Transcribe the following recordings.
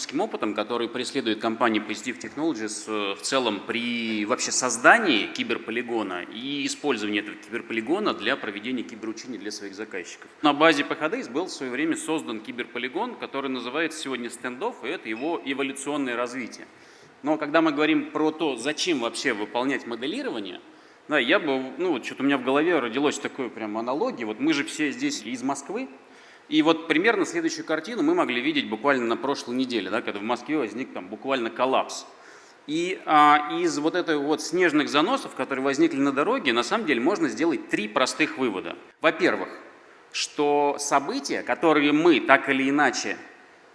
практическим опытом, который преследует компания Positive Technologies э, в целом при вообще создании киберполигона и использовании этого киберполигона для проведения киберучения для своих заказчиков. На базе PHDS был в свое время создан киберполигон, который называется сегодня Standoff, и это его эволюционное развитие. Но когда мы говорим про то, зачем вообще выполнять моделирование, да, я бы, ну, вот что-то у меня в голове родилось такое прям аналогия. Вот мы же все здесь из Москвы, и вот примерно следующую картину мы могли видеть буквально на прошлой неделе, да, когда в Москве возник там буквально коллапс. И а, из вот этих вот снежных заносов, которые возникли на дороге, на самом деле можно сделать три простых вывода. Во-первых, что события, которые мы так или иначе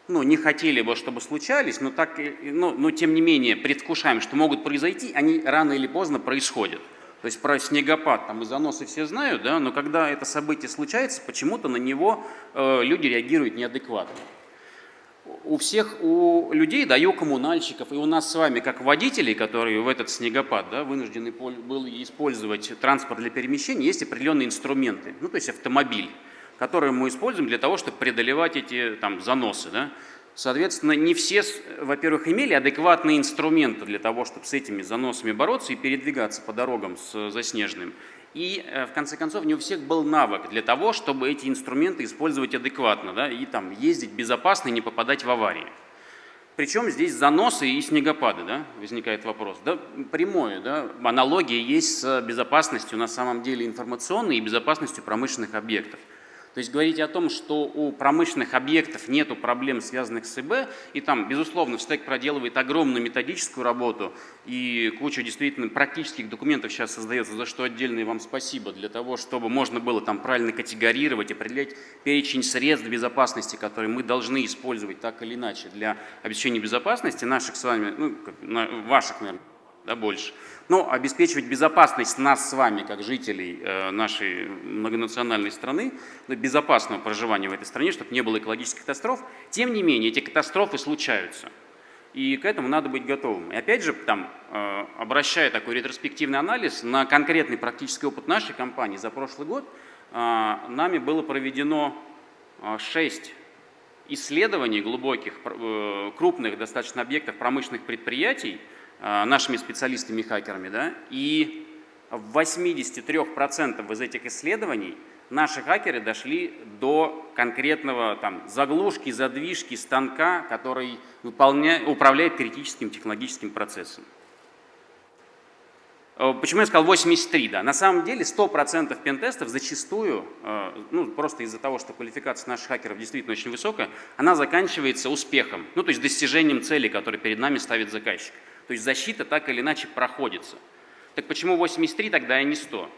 ну, не хотели бы, чтобы случались, но, так, но, но тем не менее предвкушаем, что могут произойти, они рано или поздно происходят. То есть про снегопад там и заносы все знают, да, но когда это событие случается, почему-то на него э, люди реагируют неадекватно. У всех, у людей, да, и у коммунальщиков, и у нас с вами, как водителей, которые в этот снегопад да, вынуждены были использовать транспорт для перемещения, есть определенные инструменты, ну, то есть автомобиль, который мы используем для того, чтобы преодолевать эти там, заносы. Да. Соответственно, не все, во-первых, имели адекватные инструменты для того, чтобы с этими заносами бороться и передвигаться по дорогам с заснеженным. И, э, в конце концов, не у всех был навык для того, чтобы эти инструменты использовать адекватно да, и там, ездить безопасно и не попадать в аварии. Причем здесь заносы и снегопады, да, возникает вопрос. Да, прямое, да, аналогия есть с безопасностью на самом деле информационной и безопасностью промышленных объектов. То есть говорить о том, что у промышленных объектов нет проблем, связанных с ИБ, и там, безусловно, СТЭК проделывает огромную методическую работу, и куча действительно практических документов сейчас создается, за что отдельное вам спасибо, для того, чтобы можно было там правильно категорировать, определять перечень средств безопасности, которые мы должны использовать так или иначе для обеспечения безопасности наших с вами, ну, ваших, наверное, да, больше. Но обеспечивать безопасность нас с вами, как жителей э, нашей многонациональной страны, безопасного проживания в этой стране, чтобы не было экологических катастроф, тем не менее эти катастрофы случаются. И к этому надо быть готовым. И опять же, там, э, обращая такой ретроспективный анализ на конкретный практический опыт нашей компании за прошлый год, э, нами было проведено 6 исследований глубоких, крупных достаточно объектов промышленных предприятий, Э, нашими специалистами-хакерами, да, и в 83% из этих исследований наши хакеры дошли до конкретного там, заглушки, задвижки станка, который выполняет, управляет критическим технологическим процессом. Э, почему я сказал 83, да? На самом деле 100% пентестов зачастую, э, ну просто из-за того, что квалификация наших хакеров действительно очень высокая, она заканчивается успехом, ну то есть достижением цели, которую перед нами ставит заказчик. То есть защита так или иначе проходится. Так почему 83 тогда и не 100?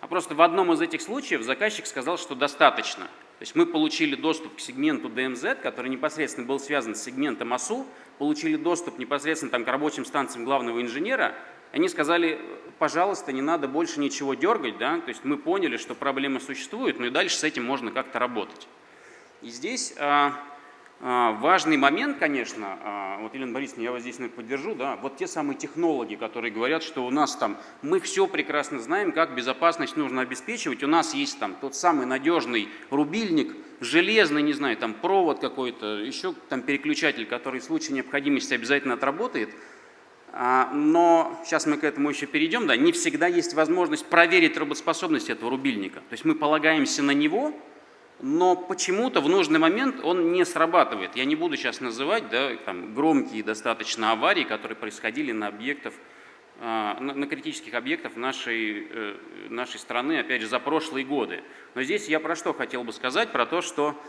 А просто в одном из этих случаев заказчик сказал, что достаточно. То есть мы получили доступ к сегменту DMZ, который непосредственно был связан с сегментом АСУ, получили доступ непосредственно там, к рабочим станциям главного инженера, они сказали, пожалуйста, не надо больше ничего дергать, да? то есть мы поняли, что проблема существует, но и дальше с этим можно как-то работать. И здесь а, а, важный момент, конечно, а, вот Елена Борисовна, я вас здесь наверное, поддержу, да, вот те самые технологи, которые говорят, что у нас там, мы все прекрасно знаем, как безопасность нужно обеспечивать, у нас есть там тот самый надежный рубильник, железный, не знаю, там провод какой-то, еще там переключатель, который в случае необходимости обязательно отработает, а, но сейчас мы к этому еще перейдем, да, не всегда есть возможность проверить работоспособность этого рубильника, то есть мы полагаемся на него, но почему-то в нужный момент он не срабатывает. Я не буду сейчас называть да, там, громкие достаточно аварии, которые происходили на объектах, а, на критических объектах нашей, э, нашей страны, опять же, за прошлые годы. Но здесь я про что хотел бы сказать, про то, что,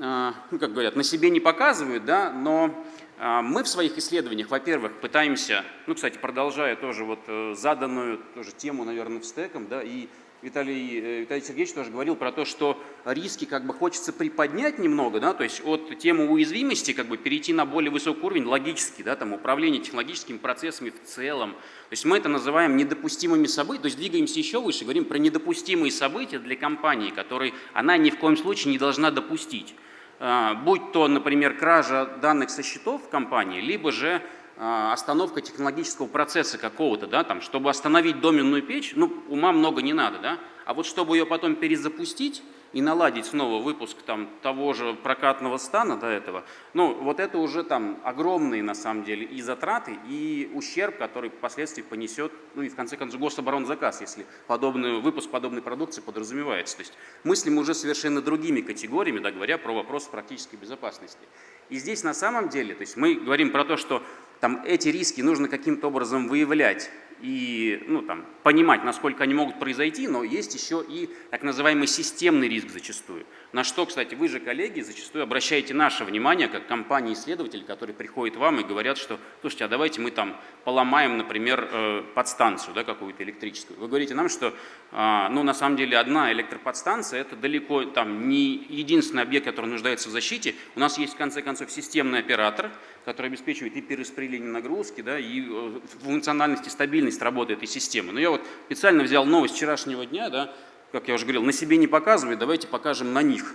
а, ну, как говорят, на себе не показывают, да, но а, мы в своих исследованиях, во-первых, пытаемся, ну, кстати, продолжая тоже вот э, заданную тоже тему, наверное, в стеком, да, и Виталий, э, Виталий Сергеевич тоже говорил про то, что риски как бы хочется приподнять немного, да, то есть от темы уязвимости как бы перейти на более высокий уровень логический, да, там управление технологическими процессами в целом. То есть мы это называем недопустимыми событиями, то есть двигаемся еще выше, говорим про недопустимые события для компании, которые она ни в коем случае не должна допустить. А, будь то, например, кража данных со счетов в компании, либо же остановка технологического процесса какого-то, да, там, чтобы остановить доменную печь, ну, ума много не надо, да, а вот чтобы ее потом перезапустить, и наладить снова выпуск там, того же прокатного стана до этого, ну, вот это уже там огромные на самом деле и затраты, и ущерб, который впоследствии понесет, ну и в конце концов гособоронзаказ, если подобный, выпуск подобной продукции подразумевается. То есть мыслим уже совершенно другими категориями, да, говоря про вопрос практической безопасности. И здесь на самом деле, то есть мы говорим про то, что там эти риски нужно каким-то образом выявлять, и ну, там, понимать, насколько они могут произойти, но есть еще и так называемый системный риск зачастую. На что, кстати, вы же, коллеги, зачастую обращаете наше внимание, как компании-исследователи, которые приходят вам и говорят, что, слушайте, а давайте мы там поломаем, например, э, подстанцию да, какую-то электрическую. Вы говорите нам, что а, ну, на самом деле одна электроподстанция – это далеко там, не единственный объект, который нуждается в защите. У нас есть, в конце концов, системный оператор, который обеспечивает и перераспределение нагрузки, да, и э, функциональность и стабильность работы этой системы. Но я вот специально взял новость вчерашнего дня, да, как я уже говорил, на себе не показывает, давайте покажем на них.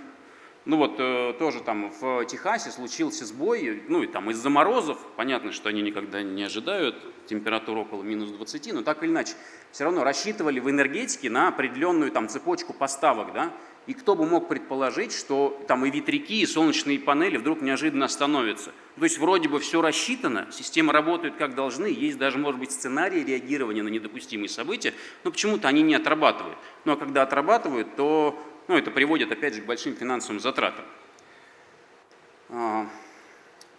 Ну вот э, тоже там в Техасе случился сбой, ну и там из-за морозов, понятно, что они никогда не ожидают температуру около минус 20, но так или иначе, все равно рассчитывали в энергетике на определенную там цепочку поставок, да, и кто бы мог предположить, что там и ветряки, и солнечные панели вдруг неожиданно остановятся. То есть вроде бы все рассчитано, система работает как должны, есть даже, может быть, сценарии реагирования на недопустимые события, но почему-то они не отрабатывают. Ну а когда отрабатывают, то ну, это приводит опять же к большим финансовым затратам. А,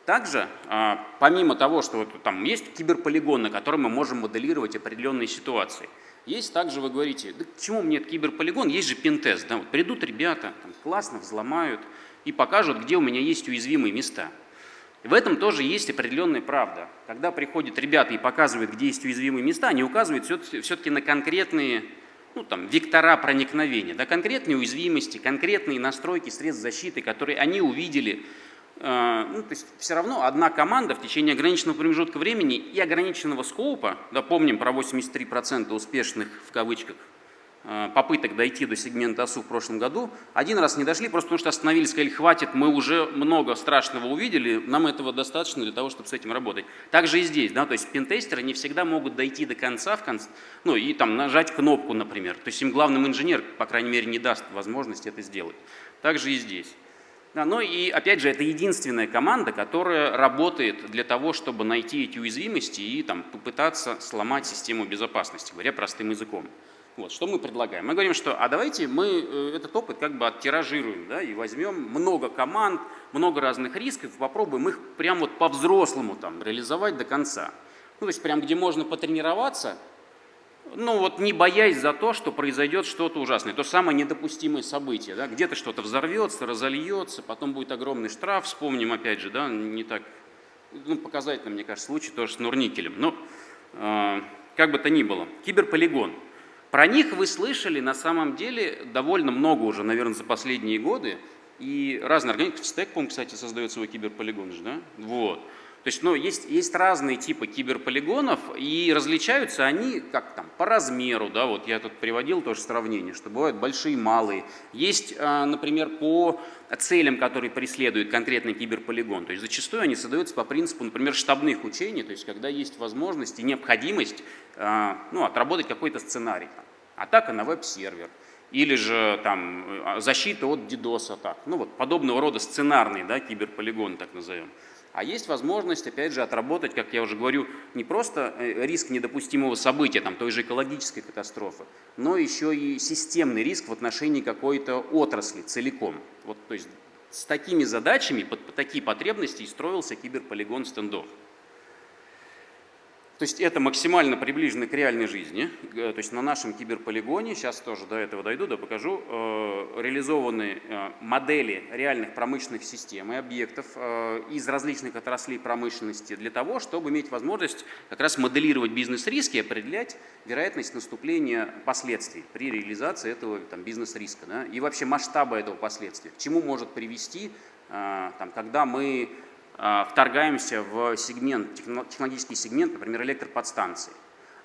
также, а, помимо того, что вот там есть киберполигон, на котором мы можем моделировать определенные ситуации, есть также, вы говорите, да к чему мне этот киберполигон, есть же пентест, да, вот придут ребята, там, классно взломают и покажут, где у меня есть уязвимые места. В этом тоже есть определенная правда. Когда приходят ребята и показывают, где есть уязвимые места, они указывают все-таки на конкретные ну, там, вектора проникновения, да, конкретные уязвимости, конкретные настройки средств защиты, которые они увидели. Э, ну, то есть все равно одна команда в течение ограниченного промежутка времени и ограниченного скоупа, да, помним про 83% успешных в кавычках Э, попыток дойти до сегмента ОСУ в прошлом году, один раз не дошли, просто потому что остановились, сказали, хватит, мы уже много страшного увидели, нам этого достаточно для того, чтобы с этим работать. Также и здесь, да, то есть пентестеры не всегда могут дойти до конца, в конце, ну и там нажать кнопку, например, то есть им главным инженер, по крайней мере, не даст возможности это сделать. Также и здесь. Да, ну и опять же, это единственная команда, которая работает для того, чтобы найти эти уязвимости и там, попытаться сломать систему безопасности, говоря простым языком. Вот, что мы предлагаем? Мы говорим, что а давайте мы э, этот опыт как бы оттиражируем да, и возьмем много команд, много разных рисков, попробуем их прям вот по-взрослому там реализовать до конца. Ну, то есть прям где можно потренироваться, ну вот не боясь за то, что произойдет что-то ужасное, то самое недопустимое событие, да, где-то что-то взорвется, разольется, потом будет огромный штраф, вспомним опять же, да, не так, ну показательно, мне кажется, случай тоже с Нурникелем, но э, как бы то ни было, киберполигон – про них вы слышали на самом деле довольно много уже, наверное, за последние годы. И разные организации, Стекпом, кстати, создает свой киберполигон же, да? Вот. То есть, ну, есть, есть разные типы киберполигонов, и различаются они как там по размеру, да, вот я тут приводил тоже сравнение, что бывают большие, малые. Есть, а, например, по целям, которые преследует конкретный киберполигон. То есть зачастую они создаются по принципу, например, штабных учений, то есть когда есть возможность и необходимость а, ну, отработать какой-то сценарий. Там, атака на веб-сервер, или же там а, защита от DDoS атак. Ну вот подобного рода сценарные да, киберполигоны, так назовем. А есть возможность, опять же, отработать, как я уже говорю, не просто э, риск недопустимого события, там, той же экологической катастрофы, но еще и системный риск в отношении какой-то отрасли целиком. Вот, то есть с такими задачами, под, под такие потребности и строился киберполигон стендов. То есть это максимально приближено к реальной жизни. Э, то есть на нашем киберполигоне, сейчас тоже до этого дойду, да покажу, э, реализованы э, модели реальных промышленных систем и объектов из различных отраслей промышленности для того, чтобы иметь возможность как раз моделировать бизнес-риски и определять вероятность наступления последствий при реализации этого бизнес-риска. Да, и вообще масштаба этого последствия, к чему может привести, там, когда мы вторгаемся в сегмент, технологический сегмент, например, электроподстанции.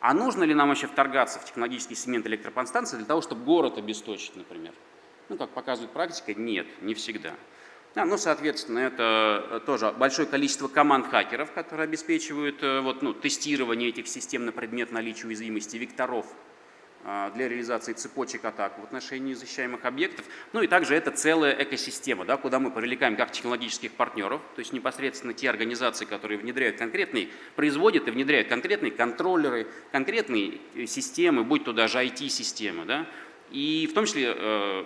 А нужно ли нам еще вторгаться в технологический сегмент электроподстанции для того, чтобы город обесточить, например? Ну, как показывает практика, нет, не всегда. Да, ну, соответственно, это э, тоже большое количество команд хакеров, которые обеспечивают э, вот, ну, тестирование этих систем на предмет наличия уязвимости векторов а, для реализации цепочек атак в отношении защищаемых объектов. Ну и также это целая экосистема, да, куда мы привлекаем как технологических партнеров, то есть непосредственно те организации, которые внедряют конкретные, производят и внедряют конкретные контроллеры, конкретные э, системы, будь то даже IT-системы, да, и в том числе э,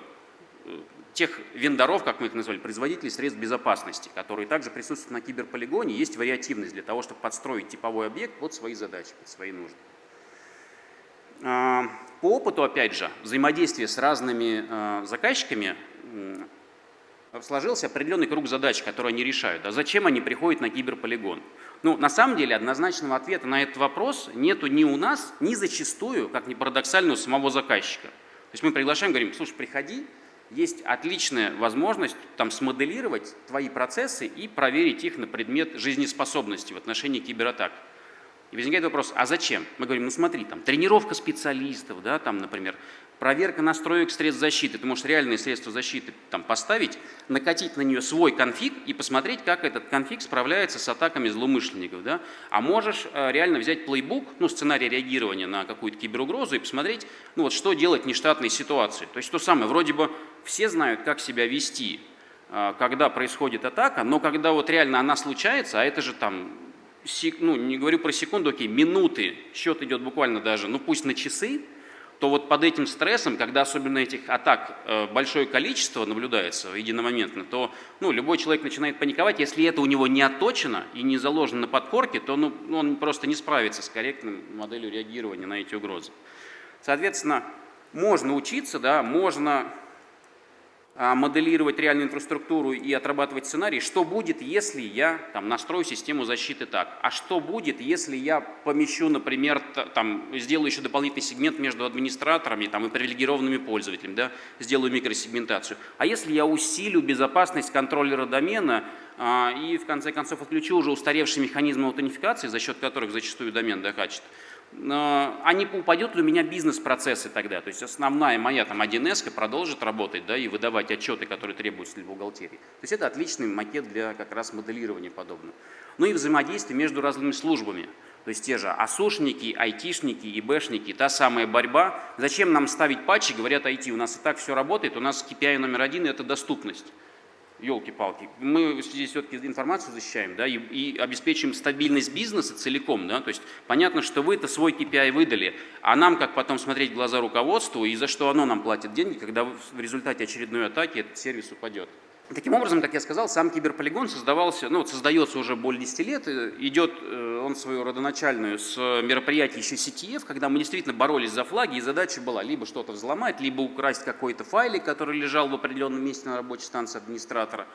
тех вендоров, как мы их назвали, производителей средств безопасности, которые также присутствуют на киберполигоне, есть вариативность для того, чтобы подстроить типовой объект под свои задачи, под свои нужды. А, по опыту, опять же, взаимодействия с разными а, заказчиками сложился определенный круг задач, которые они решают. А зачем они приходят на киберполигон? Ну, на самом деле, однозначного ответа на этот вопрос нету ни у нас, ни зачастую, как ни парадоксально, у самого заказчика. То есть мы приглашаем, говорим, слушай, приходи, есть отличная возможность там смоделировать твои процессы и проверить их на предмет жизнеспособности в отношении кибератак. И возникает вопрос, а зачем? Мы говорим, ну смотри, там тренировка специалистов, да, там, например, проверка настроек средств защиты. Ты можешь реальные средства защиты там поставить, накатить на нее свой конфиг и посмотреть, как этот конфиг справляется с атаками злоумышленников. Да? А можешь э, реально взять плейбук, ну, сценарий реагирования на какую-то киберугрозу и посмотреть, ну, вот что делать в нештатной ситуации. То есть то самое, вроде бы все знают, как себя вести, э, когда происходит атака, но когда вот реально она случается, а это же там ну, не говорю про секунду, окей, минуты, счет идет буквально даже, ну пусть на часы, то вот под этим стрессом, когда особенно этих атак э, большое количество наблюдается единомоментно, то ну, любой человек начинает паниковать. Если это у него не отточено и не заложено на подкорке, то ну, он просто не справится с корректной моделью реагирования на эти угрозы. Соответственно, можно учиться, да, можно моделировать реальную инфраструктуру и отрабатывать сценарий, что будет, если я там, настрою систему защиты так, а что будет, если я помещу, например, там, сделаю еще дополнительный сегмент между администраторами там, и привилегированными пользователями, да, сделаю микросегментацию, а если я усилю безопасность контроллера домена а, и в конце концов отключу уже устаревшие механизмы аутентификации, за счет которых зачастую домен докачет, а не упадет у меня бизнес-процессы тогда? То есть основная моя там 1С продолжит работать да, и выдавать отчеты, которые требуются для бухгалтерии. То есть это отличный макет для как раз моделирования подобного. Ну и взаимодействие между разными службами. То есть те же АСУшники, айтишники, ИБшники, та самая борьба. Зачем нам ставить патчи, говорят IT, у нас и так все работает, у нас KPI номер один – это доступность елки-палки, мы здесь все-таки информацию защищаем, да, и, и обеспечиваем стабильность бизнеса целиком, да, то есть понятно, что вы это свой KPI выдали, а нам как потом смотреть в глаза руководству и за что оно нам платит деньги, когда в результате очередной атаки этот сервис упадет. Таким образом, как я сказал, сам киберполигон создавался, ну, создается уже более 10 лет, идет э, он свою родоначальную с мероприятий еще CTF, когда мы действительно боролись за флаги, и задача была либо что-то взломать, либо украсть какой-то файлик, который лежал в определенном месте на рабочей станции администратора.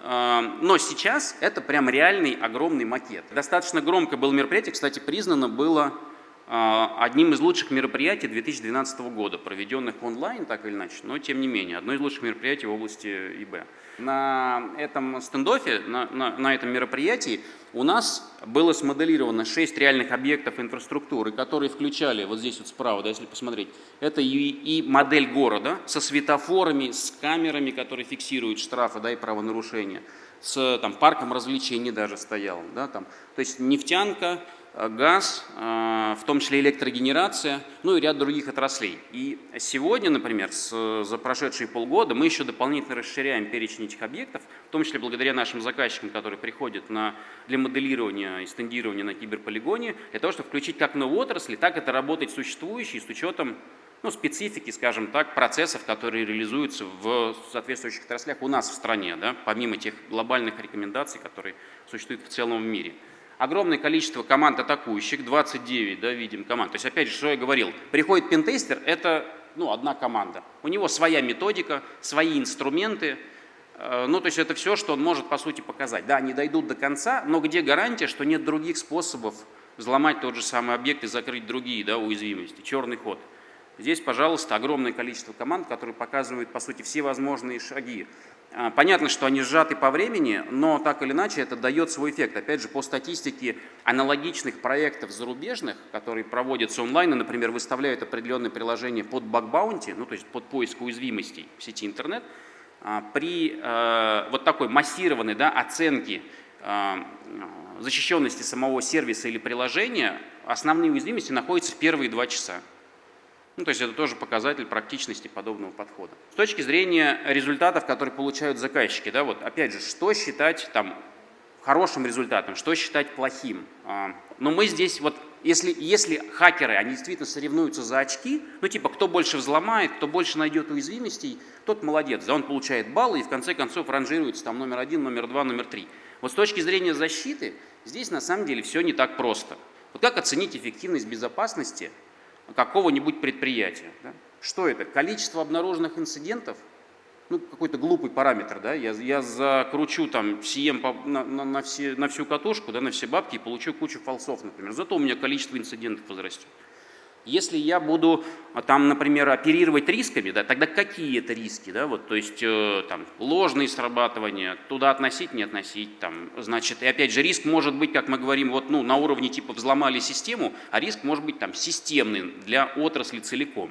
Э, но сейчас это прям реальный огромный макет. Достаточно громко было мероприятие, кстати, признано было а, одним из лучших мероприятий 2012 года, проведенных онлайн, так или иначе, но тем не менее, одно из лучших мероприятий в области ИБ. На этом стендофе, на, на, на этом мероприятии у нас было смоделировано 6 реальных объектов инфраструктуры, которые включали, вот здесь вот справа, да, если посмотреть, это и, и модель города со светофорами, с камерами, которые фиксируют штрафы да, и правонарушения, с там, парком развлечений даже стоял. Да, там. То есть нефтянка, газ, э, в том числе электрогенерация, ну и ряд других отраслей. И сегодня, например, за прошедшие полгода мы еще дополнительно расширяем перечень этих объектов, в том числе благодаря нашим заказчикам, которые приходят на, для моделирования и стендирования на киберполигоне, для того, чтобы включить как новые отрасли, так это работать существующие с учетом ну, специфики, скажем так, процессов, которые реализуются в соответствующих отраслях у нас в стране, да, помимо тех глобальных рекомендаций, которые существуют в целом в мире огромное количество команд атакующих, 29, да, видим команд. То есть, опять же, что я говорил, приходит пентестер, это ну, одна команда. У него своя методика, свои инструменты, э, ну, то есть это все, что он может, по сути, показать. Да, они дойдут до конца, но где гарантия, что нет других способов взломать тот же самый объект и закрыть другие да, уязвимости? Черный ход. Здесь, пожалуйста, огромное количество команд, которые показывают, по сути, все возможные шаги. А, понятно, что они сжаты по времени, но так или иначе это дает свой эффект. Опять же, по статистике аналогичных проектов зарубежных, которые проводятся онлайн, например, выставляют определенные приложения под баг-баунти, ну то есть под поиск уязвимостей в сети интернет, а, при э, вот такой массированной да, оценке э, защищенности самого сервиса или приложения основные уязвимости находятся в первые два часа. Ну, то есть это тоже показатель практичности подобного подхода. С точки зрения результатов, которые получают заказчики, да, вот опять же, что считать там хорошим результатом, что считать плохим. А, но мы здесь вот если, если хакеры, они действительно соревнуются за очки, ну типа кто больше взломает, кто больше найдет уязвимостей, тот молодец, да, он получает баллы и в конце концов ранжируется там номер один, номер два, номер три. Вот с точки зрения защиты здесь на самом деле все не так просто. Вот как оценить эффективность безопасности какого-нибудь предприятия? Да? Что это? Количество обнаруженных инцидентов – ну, какой-то глупый параметр, да, я, я закручу там CM на, на, на, все, на всю катушку, да, на все бабки и получу кучу фалсов, например. Зато у меня количество инцидентов возрастет. Если я буду а, там, например, оперировать рисками, да, тогда какие это риски, да, вот, то есть э, там ложные срабатывания, туда относить, не относить, там, значит, и опять же риск может быть, как мы говорим, вот, ну, на уровне типа взломали систему, а риск может быть там системный для отрасли целиком.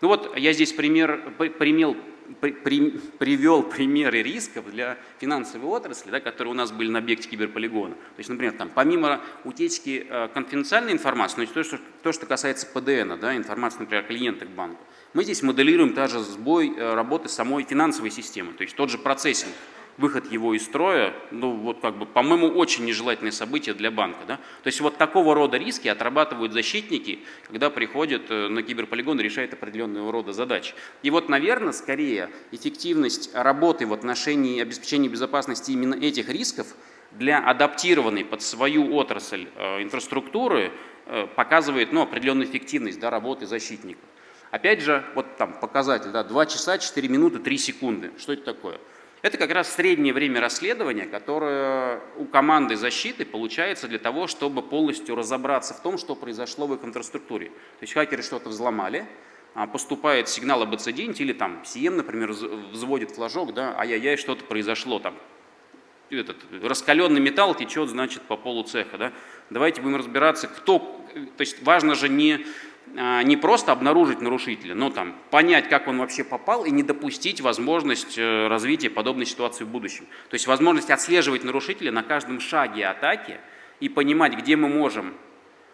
Ну вот я здесь пример, примел, при, привел примеры рисков для финансовой отрасли, да, которые у нас были на объекте киберполигона. То есть, например, там, помимо утечки э, конфиденциальной информации, ну, то, что, то, что касается ПДН, да, информации, например, клиента к банку, мы здесь моделируем также сбой э, работы самой финансовой системы, то есть тот же процессинг выход его из строя, ну вот как бы, по-моему, очень нежелательное событие для банка. Да? То есть вот такого рода риски отрабатывают защитники, когда приходят э, на киберполигон и решают определенного рода задачи. И вот, наверное, скорее эффективность работы в отношении обеспечения безопасности именно этих рисков для адаптированной под свою отрасль э, инфраструктуры э, показывает ну, определенную эффективность да, работы защитников. Опять же, вот там показатель, да, 2 часа 4 минуты 3 секунды. Что это такое? Это как раз среднее время расследования, которое у команды защиты получается для того, чтобы полностью разобраться в том, что произошло в их инфраструктуре. То есть хакеры что-то взломали, а, поступает сигнал об инциденте, или там CM, например, взводит флажок, да, ай-яй-яй, что-то произошло, там, этот, раскаленный металл течет, значит, по полу цеха, да. Давайте будем разбираться, кто, то есть важно же не не просто обнаружить нарушителя, но там, понять, как он вообще попал и не допустить возможность э, развития подобной ситуации в будущем. То есть возможность отслеживать нарушителя на каждом шаге атаки и понимать, где мы можем,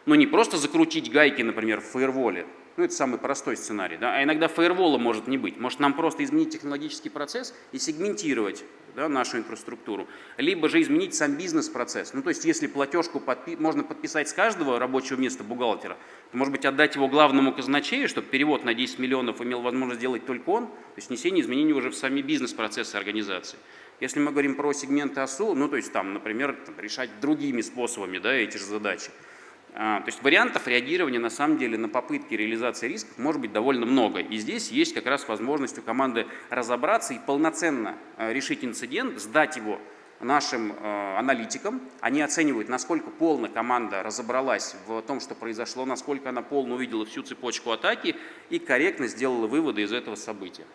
ну не просто закрутить гайки, например, в фаерволе, ну, это самый простой сценарий. Да? А иногда фаервола может не быть. Может нам просто изменить технологический процесс и сегментировать да, нашу инфраструктуру. Либо же изменить сам бизнес-процесс. Ну, то есть если платежку подпи можно подписать с каждого рабочего места бухгалтера, то, может быть, отдать его главному казначею, чтобы перевод на 10 миллионов имел возможность сделать только он, то есть внесение изменений уже в сами бизнес-процессы организации. Если мы говорим про сегменты ОСУ, ну, то есть там, например, там, решать другими способами да, эти же задачи. А, то есть вариантов реагирования на самом деле на попытки реализации рисков может быть довольно много. И здесь есть как раз возможность у команды разобраться и полноценно а, решить инцидент, сдать его нашим а, аналитикам. Они оценивают, насколько полно команда разобралась в том, что произошло, насколько она полно увидела всю цепочку атаки и корректно сделала выводы из этого события.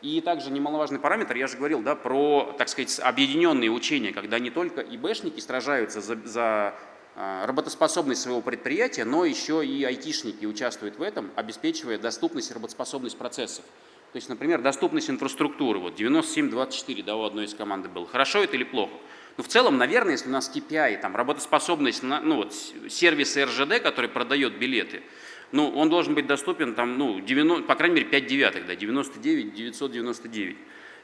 И также немаловажный параметр, я же говорил да, про, так сказать, объединенные учения, когда не только ИБшники сражаются за, за работоспособность своего предприятия, но еще и айтишники участвуют в этом, обеспечивая доступность и работоспособность процессов. То есть, например, доступность инфраструктуры, вот 97-24, да, у одной из команды был. Хорошо это или плохо? Ну, в целом, наверное, если у нас KPI, там, работоспособность, ну, вот, сервиса РЖД, который продает билеты, ну, он должен быть доступен, там, ну, 90, по крайней мере, 5 девятых, да, 99, 999.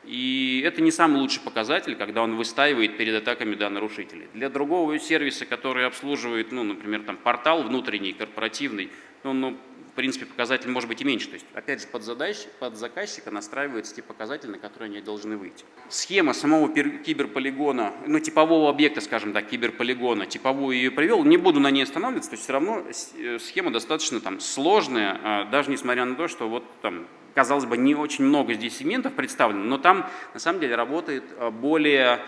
И это не самый лучший показатель, когда он выстаивает перед атаками да, нарушителей. Для другого сервиса, который обслуживает, ну, например, там, портал внутренний, корпоративный, ну, ну, принципе, показатель может быть и меньше. То есть, опять же, под, задач, под заказчика настраиваются те показатели, на которые они должны выйти. Схема самого киберполигона, ну, типового объекта, скажем так, киберполигона, типовую ее привел, не буду на ней останавливаться, то есть все равно э, схема достаточно там сложная, а даже несмотря на то, что вот там казалось бы, не очень много здесь сегментов представлено, но там на самом деле работает э, более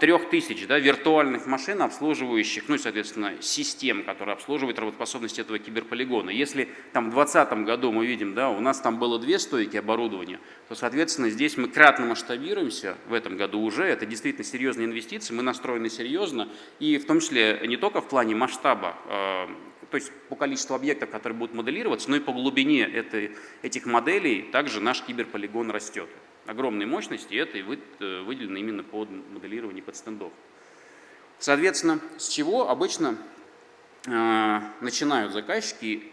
трех тысяч да, виртуальных машин, обслуживающих, ну и, соответственно, систем, которые обслуживают работоспособность этого киберполигона. Если там в 2020 году мы видим, да, у нас там было две стойки оборудования, то, соответственно, здесь мы кратно масштабируемся в этом году уже. Это действительно серьезные инвестиции, мы настроены серьезно, и в том числе не только в плане масштаба э, то есть по количеству объектов, которые будут моделироваться, но и по глубине этой, этих моделей также наш киберполигон растет. Огромные мощности, и это э, выделено именно под моделирование под стендов. Соответственно, с чего обычно э, начинают заказчики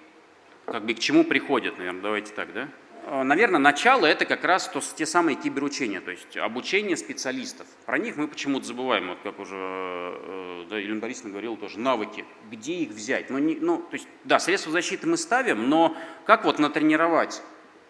как бы к чему приходят, наверное, давайте так, да? Э, наверное, начало это как раз то, те самые киберучения, то есть обучение специалистов. Про них мы почему-то забываем, вот как уже э, да, Елена Борисовна говорила тоже, навыки. Где их взять? Ну, не, ну, то есть, да, средства защиты мы ставим, но как вот натренировать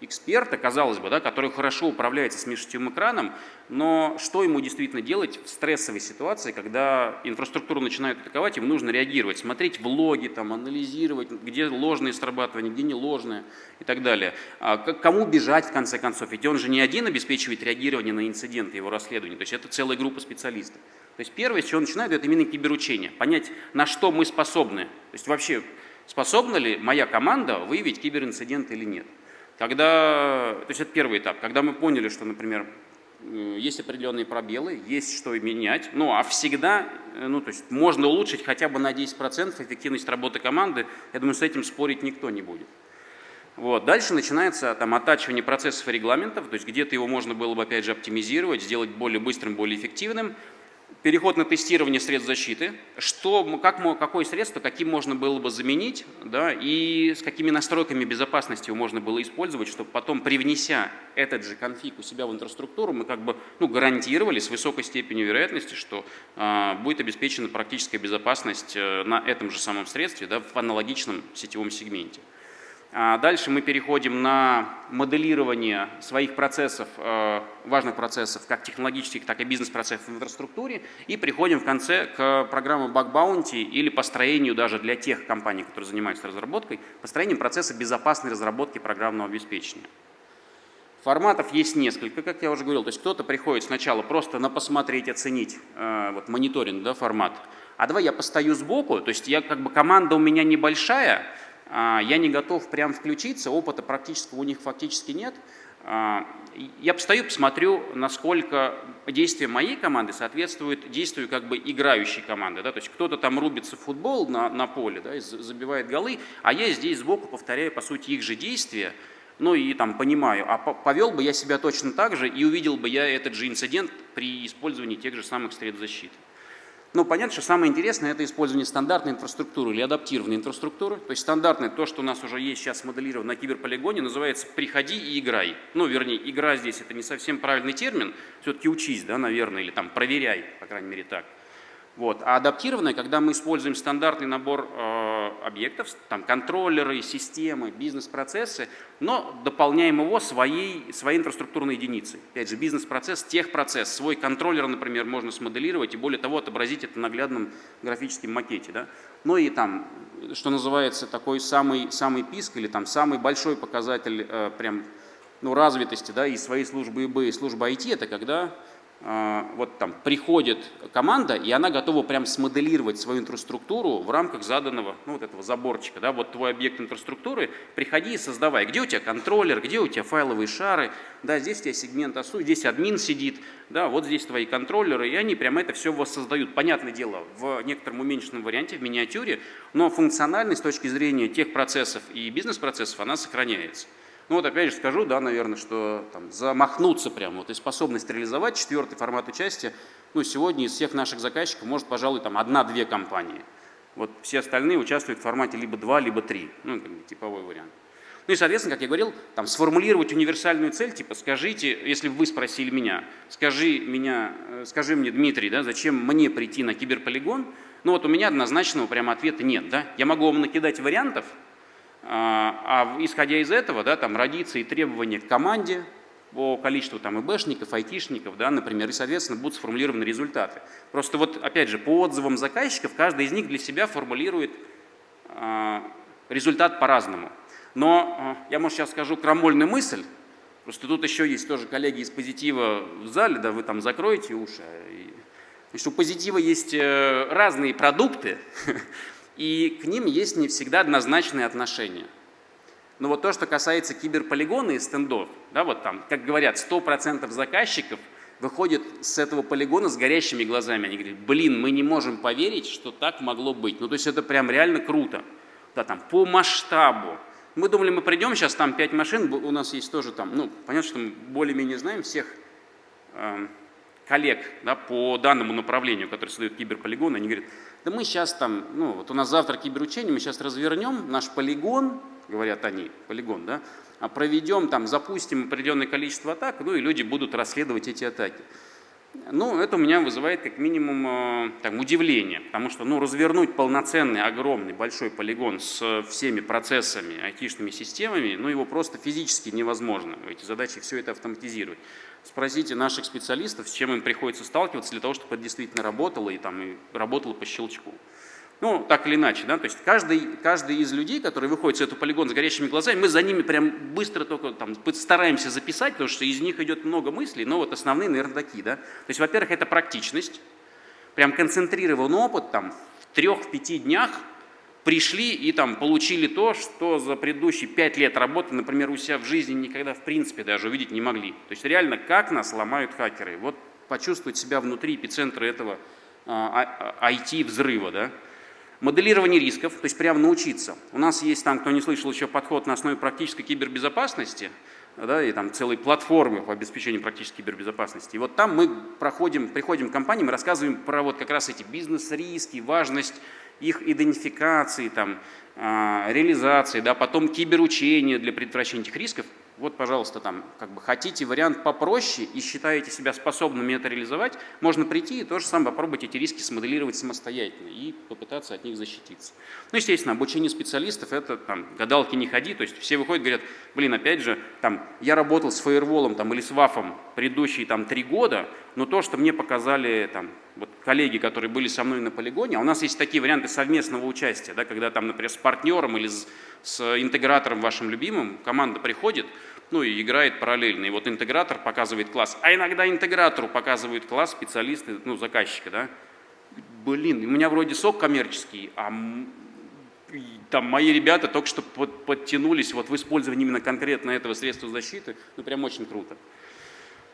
эксперта, казалось бы, да, который хорошо управляется с межсетевым экраном, но что ему действительно делать в стрессовой ситуации, когда инфраструктуру начинают атаковать, ему нужно реагировать, смотреть влоги, там, анализировать, где ложные срабатывания, где не ложные и так далее. А кому бежать в конце концов? Ведь он же не один обеспечивает реагирование на инциденты, его расследование, то есть это целая группа специалистов. То есть первое, с чего начинают, это именно киберучение, понять, на что мы способны, то есть вообще способна ли моя команда выявить киберинцидент или нет. Когда, то есть это первый этап, когда мы поняли, что, например, есть определенные пробелы, есть что менять, ну а всегда, э, ну то есть можно улучшить хотя бы на 10% эффективность работы команды, я думаю, с этим спорить никто не будет. Вот. Дальше начинается там, оттачивание процессов и регламентов, то есть где-то его можно было бы опять же оптимизировать, сделать более быстрым, более эффективным переход на тестирование средств защиты, что, как, какое средство, каким можно было бы заменить, да, и с какими настройками безопасности можно было использовать, чтобы потом, привнеся этот же конфиг у себя в инфраструктуру, мы как бы ну, гарантировали с высокой степенью вероятности, что э, будет обеспечена практическая безопасность э, на этом же самом средстве да, в аналогичном сетевом сегменте. А дальше мы переходим на моделирование своих процессов, э, важных процессов, как технологических, так и бизнес-процессов в инфраструктуре. И приходим в конце к программе Bug Bounty или построению даже для тех компаний, которые занимаются разработкой, построением процесса безопасной разработки программного обеспечения. Форматов есть несколько, как я уже говорил. То есть кто-то приходит сначала просто на посмотреть, оценить э, вот, мониторинг, да, формат. А давай я постою сбоку, то есть я как бы команда у меня небольшая, я не готов прям включиться, опыта практического у них фактически нет. А, я постою, посмотрю, насколько действия моей команды соответствуют действию как бы играющей команды. Да? То есть кто-то там рубится в футбол на, на поле, да, забивает голы, а я здесь сбоку повторяю, по сути, их же действия, ну и там понимаю, а повел бы я себя точно так же и увидел бы я этот же инцидент при использовании тех же самых средств защиты. Ну, понятно, что самое интересное – это использование стандартной инфраструктуры или адаптированной инфраструктуры. То есть стандартное, то, что у нас уже есть сейчас моделировано на киберполигоне, называется «приходи и играй». Ну, вернее, игра здесь – это не совсем правильный термин, все-таки учись, да, наверное, или там проверяй, по крайней мере, так. Вот. А адаптированное, когда мы используем стандартный набор э, объектов, там контроллеры, системы, бизнес-процессы, но дополняем его своей, своей инфраструктурной единицей. Опять же, бизнес-процесс, техпроцесс, свой контроллер, например, можно смоделировать и более того отобразить это в наглядном графическом макете. Да? Ну и там, что называется, такой самый, самый писк или там самый большой показатель э, прям, ну, развитости да, и своей службы ИБ, и службы IT, это когда вот там приходит команда, и она готова прям смоделировать свою инфраструктуру в рамках заданного, ну, вот этого заборчика, да, вот твой объект инфраструктуры, приходи и создавай, где у тебя контроллер, где у тебя файловые шары, да, здесь у тебя сегмент осу, здесь админ сидит, да, вот здесь твои контроллеры, и они прямо это все воссоздают. Понятное дело, в некотором уменьшенном варианте, в миниатюре, но функциональность с точки зрения тех процессов и бизнес-процессов, она сохраняется. Ну вот опять же скажу, да, наверное, что там, замахнуться прямо, вот и способность реализовать четвертый формат участия, ну сегодня из всех наших заказчиков может, пожалуй, там одна-две компании. Вот все остальные участвуют в формате либо два, либо три, ну как бы типовой вариант. Ну и, соответственно, как я говорил, там сформулировать универсальную цель, типа скажите, если вы спросили меня, скажи, меня, э, скажи мне, Дмитрий, да, зачем мне прийти на киберполигон, ну вот у меня однозначного прямо ответа нет. Да? Я могу вам накидать вариантов, а, а исходя из этого, да, там родится и требования к команде по количеству там ИБшников, айтишников, да, например, и, соответственно, будут сформулированы результаты. Просто вот, опять же, по отзывам заказчиков, каждый из них для себя формулирует э, результат по-разному. Но э, я, может, сейчас скажу крамольную мысль, просто тут еще есть тоже коллеги из позитива в зале, да, вы там закроете уши. И, и у позитива есть э, разные продукты, и к ним есть не всегда однозначные отношения. Но вот то, что касается киберполигона и стендов, да, вот там, как говорят, 100% заказчиков выходят с этого полигона с горящими глазами. Они говорят, блин, мы не можем поверить, что так могло быть. Ну, то есть это прям реально круто. Да, там, по масштабу. Мы думали, мы придем, сейчас там 5 машин, у нас есть тоже там, ну, понятно, что мы более-менее знаем всех э, коллег да, по данному направлению, который создают киберполигон, они говорят, да мы сейчас там, ну вот у нас завтра киберучение, мы сейчас развернем наш полигон, говорят они, полигон, да, а проведем, там, запустим определенное количество атак, ну и люди будут расследовать эти атаки. Ну, это у меня вызывает как минимум э, там, удивление, потому что ну, развернуть полноценный, огромный, большой полигон с всеми процессами, айтишными системами, ну, его просто физически невозможно. Эти задачи все это автоматизировать. Спросите наших специалистов, с чем им приходится сталкиваться для того, чтобы это действительно работало и, там, и работало по щелчку. Ну, так или иначе, да, то есть каждый, каждый из людей, которые выходит с этого полигона с горящими глазами, мы за ними прям быстро только там стараемся записать, потому что из них идет много мыслей, но вот основные, наверное, такие, да. То есть, во-первых, это практичность, прям концентрированный опыт, там, в трех-пяти днях пришли и там получили то, что за предыдущие пять лет работы, например, у себя в жизни никогда в принципе даже увидеть не могли. То есть реально, как нас ломают хакеры. Вот почувствовать себя внутри эпицентра этого IT-взрыва, а, да. Моделирование рисков, то есть прямо научиться. У нас есть там, кто не слышал еще, подход на основе практической кибербезопасности, да, и там целой платформы по обеспечению практической кибербезопасности. И вот там мы проходим, приходим к компаниям и рассказываем про вот как раз эти бизнес-риски, важность их идентификации, там, э, реализации, да, потом киберучения для предотвращения этих рисков – вот, пожалуйста, там, как бы хотите вариант попроще и считаете себя способными это реализовать, можно прийти и то же самое попробовать эти риски смоделировать самостоятельно и попытаться от них защититься. Ну, естественно, обучение специалистов, это там, гадалки не ходи, то есть все выходят говорят, блин, опять же, там, я работал с фаерволом там, или с вафом предыдущие там, три года, но то, что мне показали там, вот, коллеги, которые были со мной на полигоне, а у нас есть такие варианты совместного участия, да, когда там, например, с партнером или с, с интегратором вашим любимым команда приходит, ну и играет параллельно. И вот интегратор показывает класс, а иногда интегратору показывают класс специалисты, ну, заказчика, да. Блин, у меня вроде сок коммерческий, а там мои ребята только что под, подтянулись вот в использовании именно конкретно этого средства защиты, ну, прям очень круто.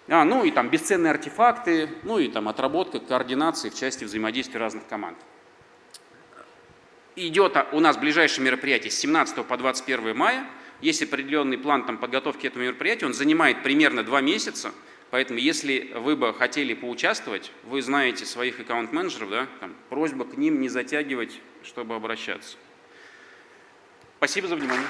А, ну и там бесценные артефакты, ну и там отработка координации в части взаимодействия разных команд. Идет у нас ближайшее мероприятие с 17 по 21 мая. Есть определенный план там, подготовки этого мероприятия, он занимает примерно два месяца. Поэтому, если вы бы хотели поучаствовать, вы знаете своих аккаунт-менеджеров, да, там, просьба к ним не затягивать, чтобы обращаться. Спасибо за внимание.